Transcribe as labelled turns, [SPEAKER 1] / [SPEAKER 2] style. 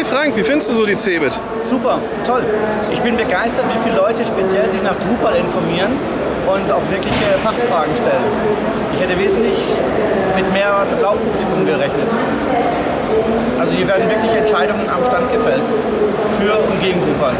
[SPEAKER 1] Hi Frank, wie findest du so die CeBIT?
[SPEAKER 2] Super, toll. Ich bin begeistert, wie viele Leute speziell sich nach Drupal informieren und auch wirklich äh, Fachfragen stellen. Ich hätte wesentlich mit mehr Laufpublikum gerechnet. Also hier werden wirklich Entscheidungen am Stand gefällt. Für und gegen Drupal.